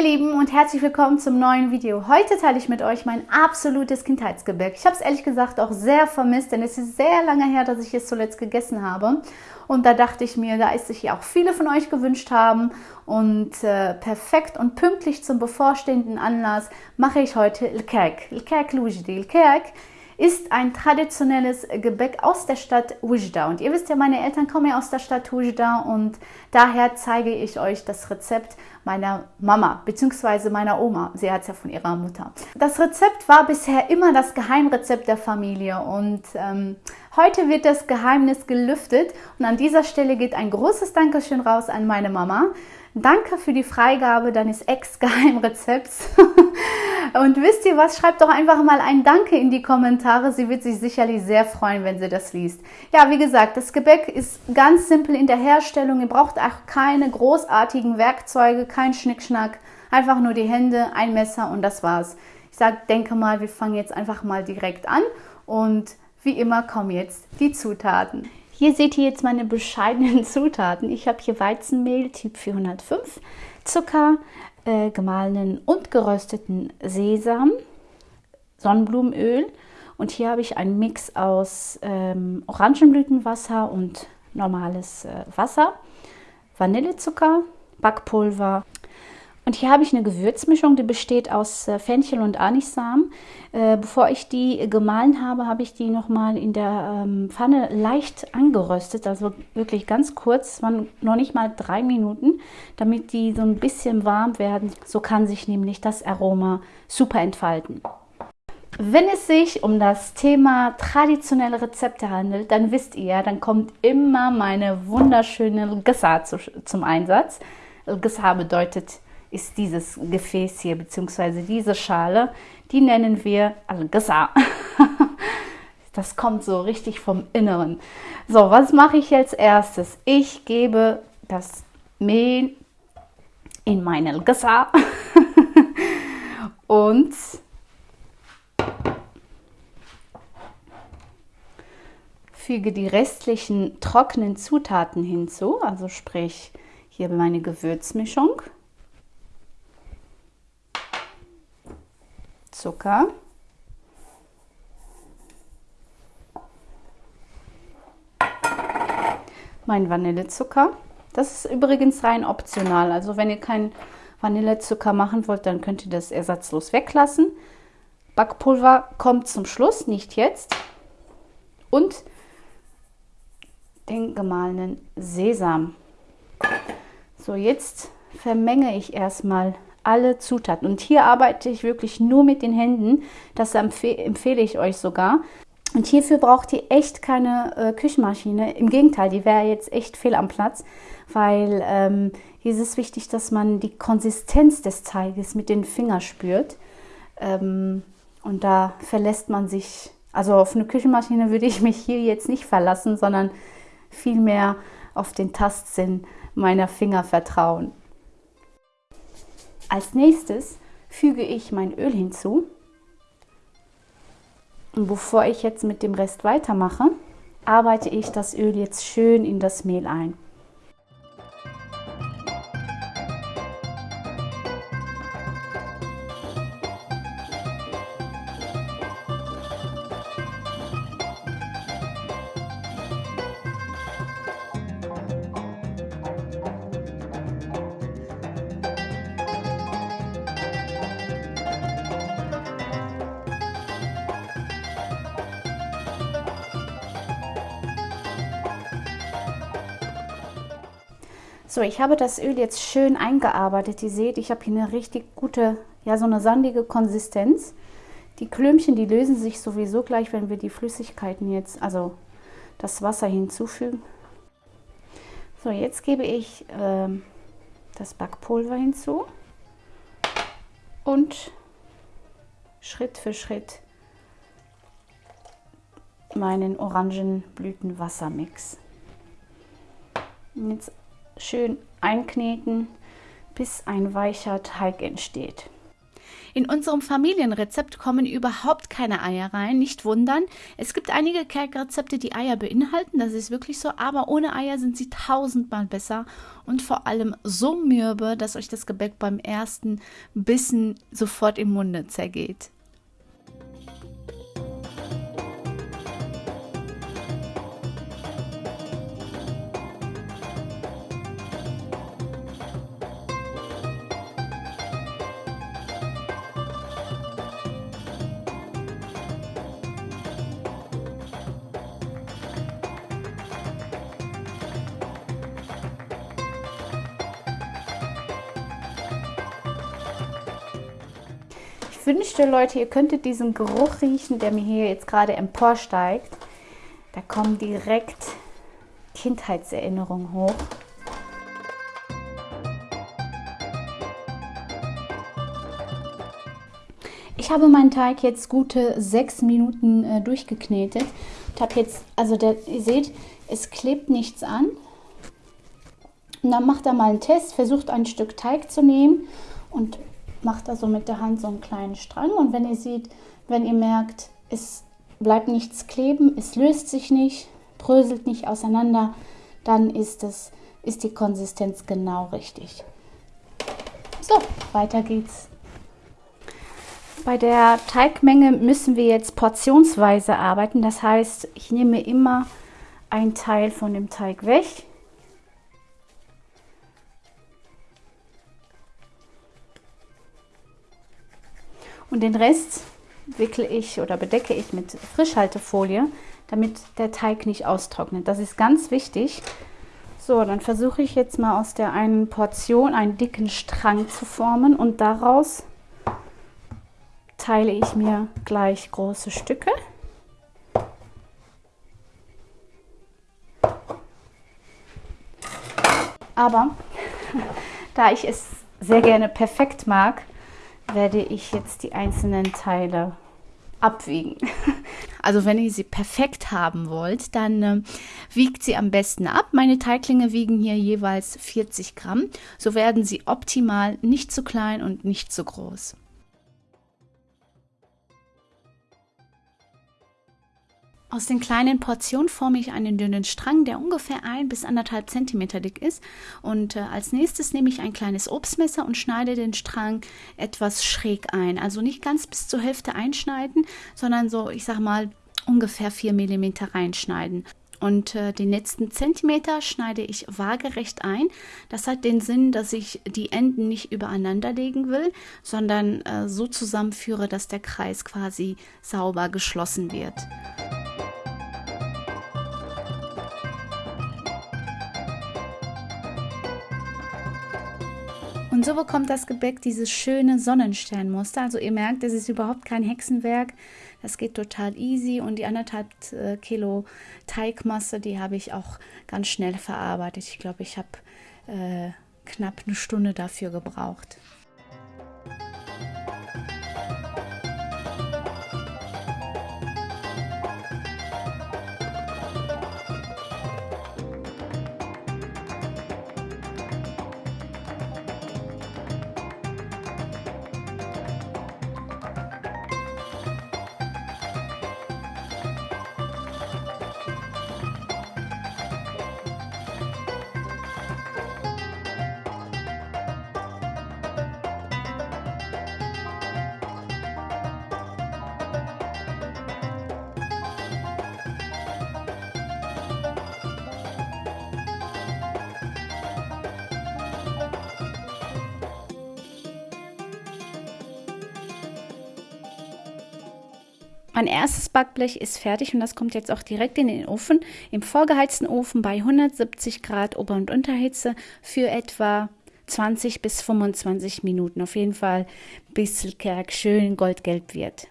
Ihr Lieben und herzlich willkommen zum neuen Video. Heute teile ich mit euch mein absolutes Kindheitsgebäck. Ich habe es ehrlich gesagt auch sehr vermisst, denn es ist sehr lange her, dass ich es zuletzt gegessen habe. Und da dachte ich mir, da es sich ja auch viele von euch gewünscht haben und äh, perfekt und pünktlich zum bevorstehenden Anlass mache ich heute Lkerk. Lkerk Lujdi. Lkerk ist ein traditionelles Gebäck aus der Stadt Ujda. Und ihr wisst ja, meine Eltern kommen ja aus der Stadt Ujda und daher zeige ich euch das Rezept meiner Mama bzw. meiner Oma. Sie hat es ja von ihrer Mutter. Das Rezept war bisher immer das Geheimrezept der Familie und ähm, heute wird das Geheimnis gelüftet und an dieser Stelle geht ein großes Dankeschön raus an meine Mama. Danke für die Freigabe deines Ex-Geheimrezepts. Und wisst ihr was? Schreibt doch einfach mal ein Danke in die Kommentare. Sie wird sich sicherlich sehr freuen, wenn sie das liest. Ja, wie gesagt, das Gebäck ist ganz simpel in der Herstellung. Ihr braucht auch keine großartigen Werkzeuge, kein Schnickschnack. Einfach nur die Hände, ein Messer und das war's. Ich sag, denke mal, wir fangen jetzt einfach mal direkt an. Und wie immer kommen jetzt die Zutaten. Hier seht ihr jetzt meine bescheidenen Zutaten. Ich habe hier Weizenmehl Typ 405, Zucker, äh, gemahlenen und gerösteten Sesam, Sonnenblumenöl. Und hier habe ich einen Mix aus ähm, Orangenblütenwasser und normales äh, Wasser, Vanillezucker, Backpulver, und hier habe ich eine Gewürzmischung, die besteht aus äh, Fenchel und Anisamen. Äh, bevor ich die gemahlen habe, habe ich die nochmal in der ähm, Pfanne leicht angeröstet, also wirklich ganz kurz, waren noch nicht mal drei Minuten, damit die so ein bisschen warm werden. So kann sich nämlich das Aroma super entfalten. Wenn es sich um das Thema traditionelle Rezepte handelt, dann wisst ihr, dann kommt immer meine wunderschöne Gesa zum Einsatz. Gesa bedeutet ist dieses Gefäß hier, beziehungsweise diese Schale, die nennen wir Al-Gaza. Das kommt so richtig vom Inneren. So, was mache ich jetzt erstes? Ich gebe das Mehl in meine Gaza und füge die restlichen trockenen Zutaten hinzu, also sprich hier meine Gewürzmischung. Zucker. Mein Vanillezucker. Das ist übrigens rein optional. Also wenn ihr keinen Vanillezucker machen wollt, dann könnt ihr das ersatzlos weglassen. Backpulver kommt zum Schluss, nicht jetzt. Und den gemahlenen Sesam. So, jetzt vermenge ich erstmal alle Zutaten. Und hier arbeite ich wirklich nur mit den Händen. Das empfehle ich euch sogar. Und hierfür braucht ihr echt keine äh, Küchenmaschine. Im Gegenteil, die wäre jetzt echt fehl am Platz, weil ähm, hier ist es wichtig, dass man die Konsistenz des Teiges mit den Fingern spürt. Ähm, und da verlässt man sich, also auf eine Küchenmaschine würde ich mich hier jetzt nicht verlassen, sondern vielmehr auf den Tastsinn meiner Finger vertrauen. Als nächstes füge ich mein Öl hinzu. Und bevor ich jetzt mit dem Rest weitermache, arbeite ich das Öl jetzt schön in das Mehl ein. So, ich habe das Öl jetzt schön eingearbeitet. Ihr seht, ich habe hier eine richtig gute, ja so eine sandige Konsistenz. Die Klümpchen, die lösen sich sowieso gleich, wenn wir die Flüssigkeiten jetzt, also das Wasser hinzufügen. So, jetzt gebe ich äh, das Backpulver hinzu und Schritt für Schritt meinen Orangenblütenwassermix. Jetzt schön einkneten, bis ein weicher Teig entsteht. In unserem Familienrezept kommen überhaupt keine Eier rein, nicht wundern. Es gibt einige Kerkrezepte, die Eier beinhalten, das ist wirklich so, aber ohne Eier sind sie tausendmal besser und vor allem so mürbe, dass euch das Gebäck beim ersten Bissen sofort im Munde zergeht. Wünschte, Leute, ihr könntet diesen Geruch riechen, der mir hier jetzt gerade emporsteigt. Da kommen direkt Kindheitserinnerungen hoch. Ich habe meinen Teig jetzt gute sechs Minuten äh, durchgeknetet. Ich habe jetzt, also der, ihr seht, es klebt nichts an. Und dann macht er mal einen Test, versucht ein Stück Teig zu nehmen und macht da so mit der Hand so einen kleinen Strang und wenn ihr seht, wenn ihr merkt, es bleibt nichts kleben, es löst sich nicht, bröselt nicht auseinander, dann ist, es, ist die Konsistenz genau richtig. So, weiter geht's. Bei der Teigmenge müssen wir jetzt portionsweise arbeiten. Das heißt, ich nehme immer einen Teil von dem Teig weg Und den Rest wickle ich oder bedecke ich mit Frischhaltefolie, damit der Teig nicht austrocknet. Das ist ganz wichtig. So, dann versuche ich jetzt mal aus der einen Portion einen dicken Strang zu formen und daraus teile ich mir gleich große Stücke. Aber da ich es sehr gerne perfekt mag, werde ich jetzt die einzelnen Teile abwiegen. Also wenn ihr sie perfekt haben wollt, dann äh, wiegt sie am besten ab. Meine Teiglinge wiegen hier jeweils 40 Gramm. So werden sie optimal nicht zu klein und nicht zu groß. Aus den kleinen Portionen forme ich einen dünnen Strang, der ungefähr ein bis anderthalb Zentimeter dick ist. Und äh, als nächstes nehme ich ein kleines Obstmesser und schneide den Strang etwas schräg ein. Also nicht ganz bis zur Hälfte einschneiden, sondern so, ich sag mal, ungefähr 4 mm reinschneiden. Und äh, den letzten Zentimeter schneide ich waagerecht ein. Das hat den Sinn, dass ich die Enden nicht übereinander legen will, sondern äh, so zusammenführe, dass der Kreis quasi sauber geschlossen wird. Und so bekommt das Gebäck dieses schöne Sonnensternmuster. Also ihr merkt, es ist überhaupt kein Hexenwerk. Das geht total easy und die anderthalb äh, Kilo Teigmasse, die habe ich auch ganz schnell verarbeitet. Ich glaube, ich habe äh, knapp eine Stunde dafür gebraucht. Mein erstes Backblech ist fertig und das kommt jetzt auch direkt in den Ofen, im vorgeheizten Ofen bei 170 Grad Ober- und Unterhitze für etwa 20 bis 25 Minuten. Auf jeden Fall bis Kerk schön goldgelb wird.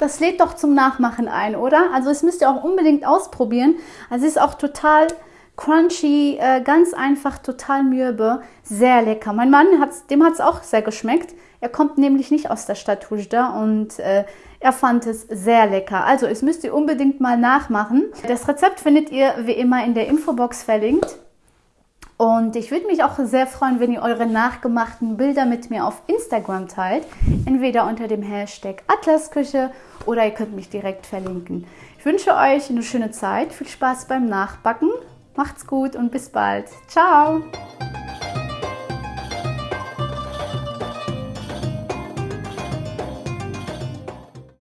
Das lädt doch zum Nachmachen ein, oder? Also es müsst ihr auch unbedingt ausprobieren. Also es ist auch total crunchy, äh, ganz einfach, total mürbe, sehr lecker. Mein Mann, hat's, dem hat es auch sehr geschmeckt. Er kommt nämlich nicht aus der Stadt Hujda und äh, er fand es sehr lecker. Also, es müsst ihr unbedingt mal nachmachen. Das Rezept findet ihr wie immer in der Infobox verlinkt. Und ich würde mich auch sehr freuen, wenn ihr eure nachgemachten Bilder mit mir auf Instagram teilt. Entweder unter dem Hashtag Atlasküche oder ihr könnt mich direkt verlinken. Ich wünsche euch eine schöne Zeit, viel Spaß beim Nachbacken. Macht's gut und bis bald. Ciao!